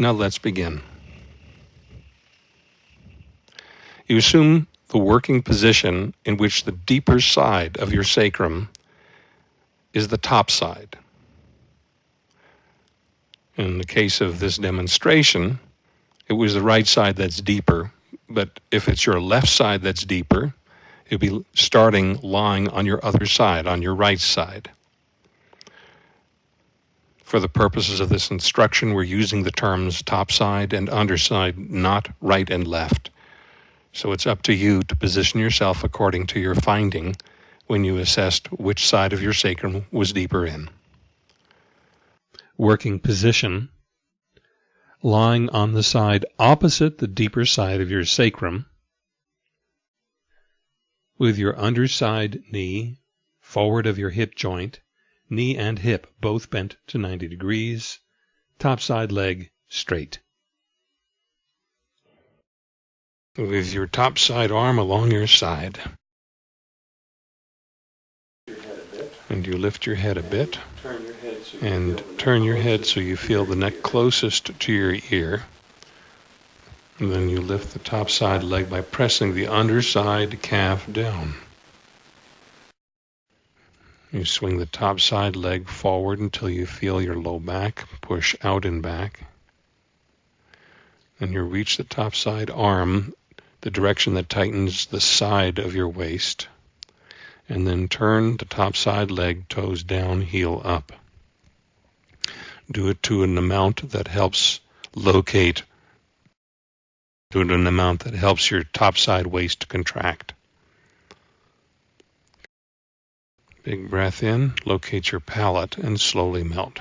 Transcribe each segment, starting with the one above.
Now let's begin. You assume the working position in which the deeper side of your sacrum is the top side. In the case of this demonstration, it was the right side that's deeper, but if it's your left side that's deeper, you'll be starting lying on your other side, on your right side. For the purposes of this instruction, we're using the terms top side and underside, not right and left. So it's up to you to position yourself according to your finding when you assessed which side of your sacrum was deeper in. Working position lying on the side opposite the deeper side of your sacrum with your underside knee forward of your hip joint, knee and hip both bent to 90 degrees, top side leg straight. With your top side arm along your side. and you lift your head a bit and turn your head so you feel the neck closest to your ear. And then you lift the top side leg by pressing the underside calf down. You swing the top side leg forward until you feel your low back push out and back. Then you reach the top side arm, the direction that tightens the side of your waist and then turn the top side leg toes down, heel up. Do it to an amount that helps locate, do it an amount that helps your top side waist contract. Big breath in, locate your palate, and slowly melt.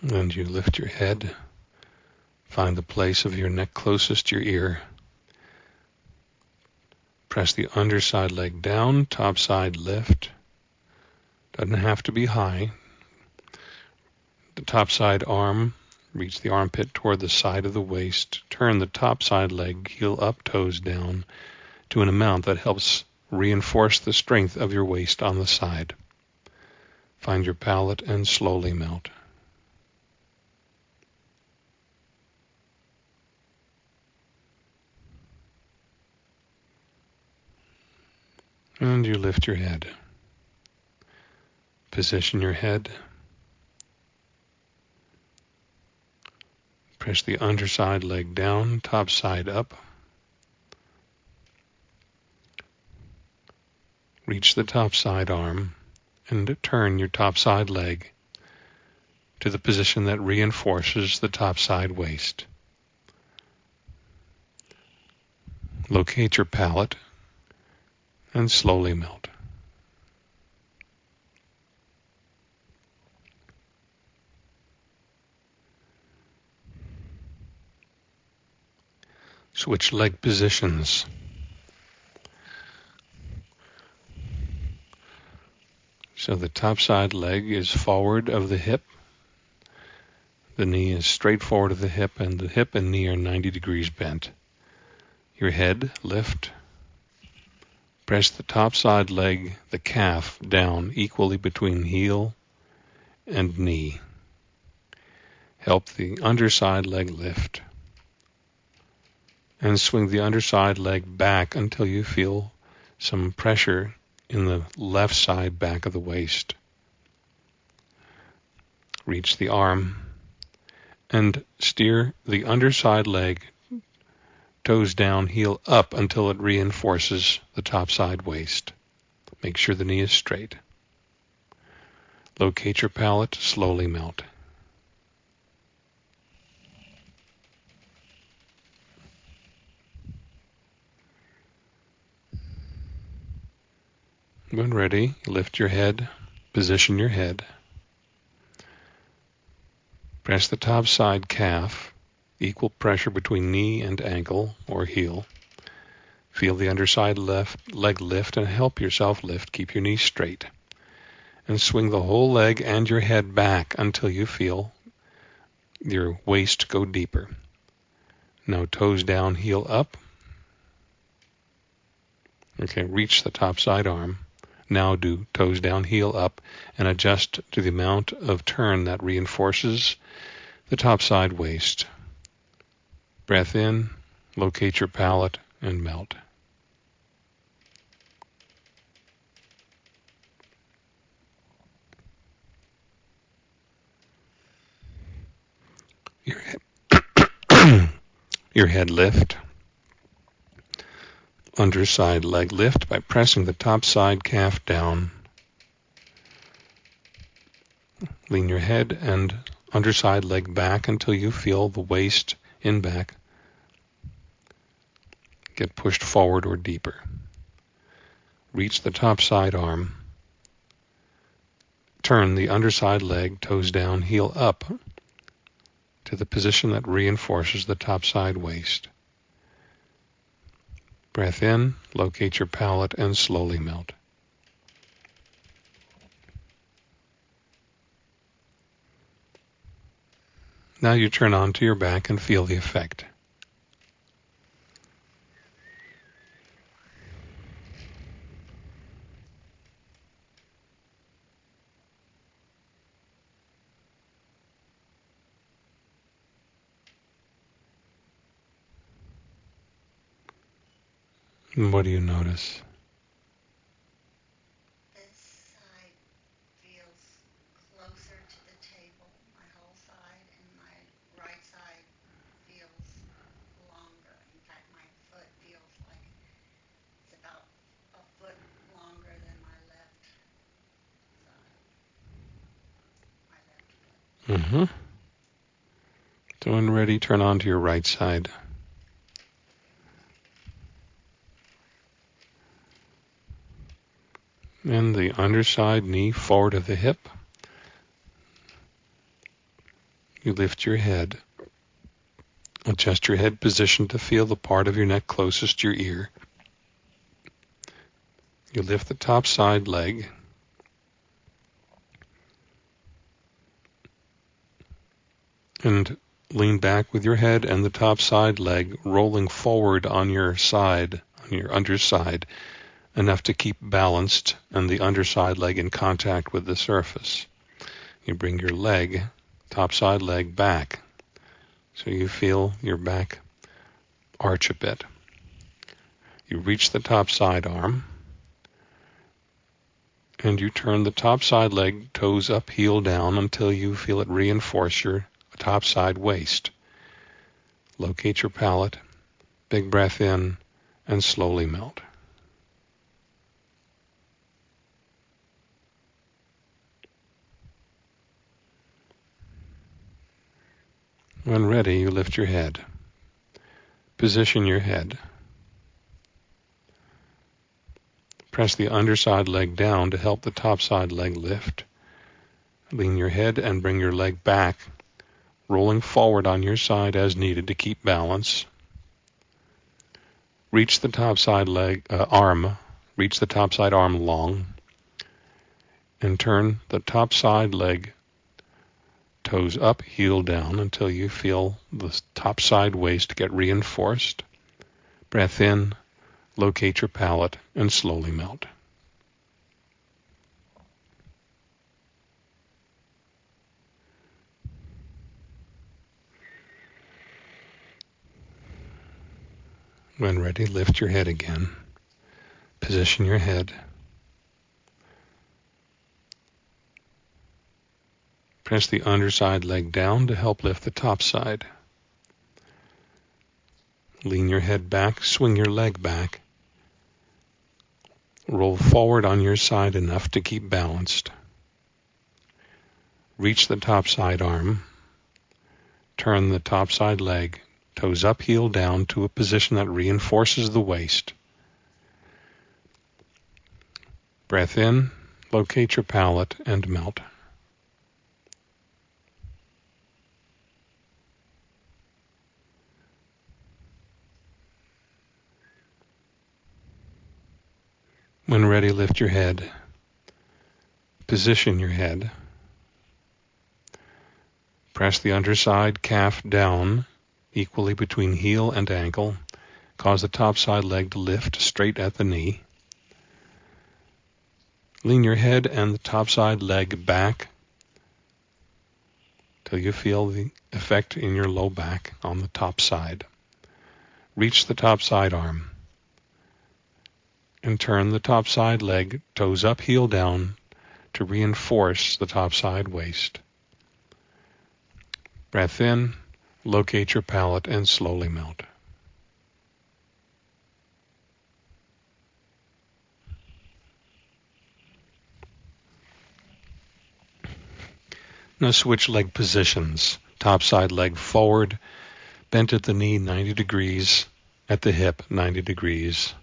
And you lift your head, find the place of your neck closest to your ear. Press the underside leg down, top side lift. Doesn't have to be high. The top side arm, reach the armpit toward the side of the waist. Turn the top side leg, heel up, toes down, to an amount that helps reinforce the strength of your waist on the side. Find your palate and slowly melt. And you lift your head. Position your head. Press the underside leg down, top side up. Reach the top side arm and turn your top side leg to the position that reinforces the top side waist. Locate your palate and slowly melt. Switch leg positions. So the top side leg is forward of the hip. The knee is straight forward of the hip, and the hip and knee are 90 degrees bent. Your head lift Press the top side leg, the calf, down equally between heel and knee. Help the underside leg lift. And swing the underside leg back until you feel some pressure in the left side back of the waist. Reach the arm and steer the underside leg toes down, heel up until it reinforces the top side waist. Make sure the knee is straight. Locate your palate, slowly melt. When ready, lift your head, position your head. Press the top side calf Equal pressure between knee and ankle or heel. Feel the underside left leg lift and help yourself lift. Keep your knees straight. And swing the whole leg and your head back until you feel your waist go deeper. Now toes down, heel up. Okay, reach the top side arm. Now do toes down, heel up, and adjust to the amount of turn that reinforces the top side waist. Breath in, locate your palate, and melt. Your head, your head lift. Underside leg lift by pressing the top side calf down. Lean your head and underside leg back until you feel the waist in back get pushed forward or deeper. Reach the top side arm. Turn the underside leg, toes down, heel up to the position that reinforces the top side waist. Breath in, locate your palate, and slowly melt. Now you turn onto your back and feel the effect. And what do you notice? This side feels closer to the table, my whole side, and my right side feels longer. In fact, my foot feels like it's about a foot longer than my left side. Feels closer to the table, my whole side, and my right side feels longer. In fact, my foot feels like it's about a foot longer than my left foot. Mm-hmm. So when ready, turn on to your right side. and the underside knee forward of the hip. You lift your head. Adjust your head position to feel the part of your neck closest to your ear. You lift the top side leg. And lean back with your head and the top side leg rolling forward on your side, on your underside enough to keep balanced and the underside leg in contact with the surface. You bring your leg, top side leg back so you feel your back arch a bit. You reach the top side arm and you turn the top side leg toes up, heel down until you feel it reinforce your top side waist. Locate your palate, big breath in, and slowly melt. When ready, you lift your head. Position your head. Press the underside leg down to help the top side leg lift. Lean your head and bring your leg back, rolling forward on your side as needed to keep balance. Reach the top side leg uh, arm, reach the top side arm long, and turn the top side leg toes up, heel down until you feel the top side waist get reinforced. Breath in, locate your palate, and slowly melt. When ready, lift your head again. Position your head. Press the underside leg down to help lift the top side. Lean your head back, swing your leg back. Roll forward on your side enough to keep balanced. Reach the top side arm. Turn the top side leg, toes up, heel down to a position that reinforces the waist. Breath in, locate your palate, and melt. When ready, lift your head. Position your head. Press the underside calf down equally between heel and ankle. Cause the top side leg to lift straight at the knee. Lean your head and the top side leg back till you feel the effect in your low back on the top side. Reach the top side arm and turn the top side leg toes up, heel down to reinforce the top side waist. Breath in, locate your palate and slowly melt. Now switch leg positions. Top side leg forward, bent at the knee 90 degrees, at the hip 90 degrees.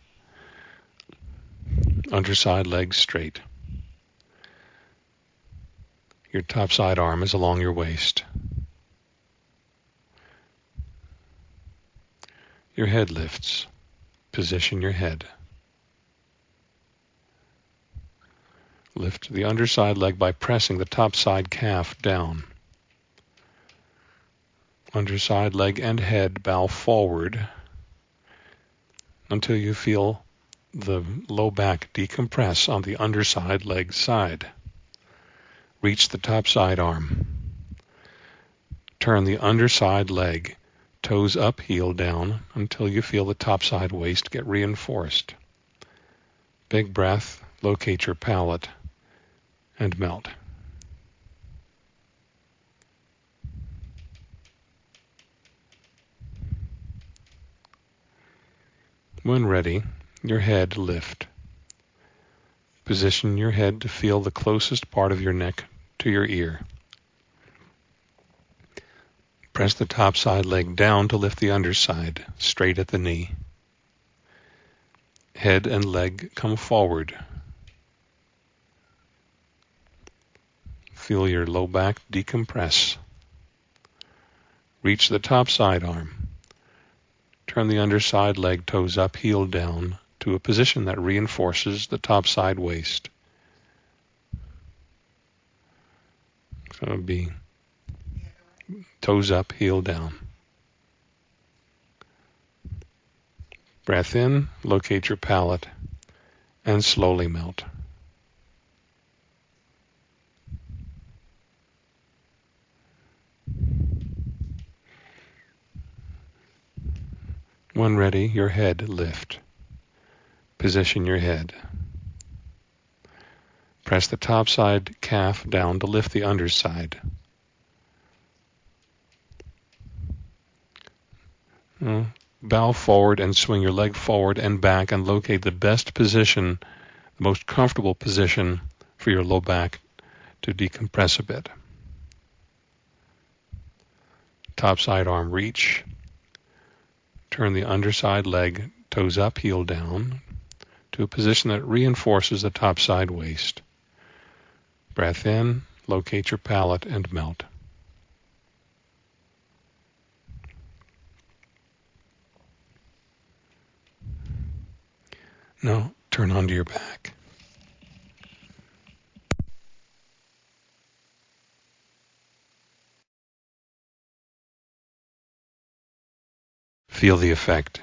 Underside legs straight. Your top side arm is along your waist. Your head lifts. Position your head. Lift the underside leg by pressing the top side calf down. Underside leg and head bow forward until you feel the low back decompress on the underside leg side. Reach the top side arm. Turn the underside leg, toes up, heel down, until you feel the top side waist get reinforced. Big breath, locate your palate and melt. When ready, your head lift. Position your head to feel the closest part of your neck to your ear. Press the top side leg down to lift the underside, straight at the knee. Head and leg come forward, Feel your low back decompress. Reach the top side arm. Turn the underside leg toes up, heel down to a position that reinforces the top side waist. So it'll be toes up, heel down. Breath in, locate your palate, and slowly melt. When ready, your head lift. Position your head. Press the top side calf down to lift the underside. Uh, bow forward and swing your leg forward and back and locate the best position, the most comfortable position for your low back to decompress a bit. Top side arm reach. Turn the underside leg, toes up, heel down, to a position that reinforces the top side waist. Breath in, locate your palate, and melt. Now turn onto your back. Feel the effect.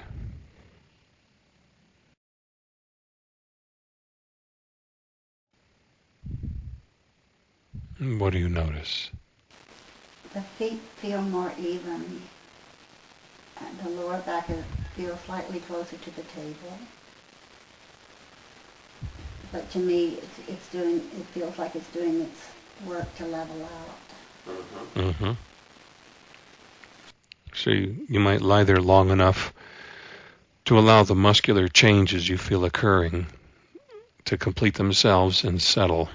What do you notice? The feet feel more even. And the lower back feels slightly closer to the table. But to me, it's, it's doing. It feels like it's doing its work to level out. Mm-hmm. So you, you might lie there long enough to allow the muscular changes you feel occurring to complete themselves and settle.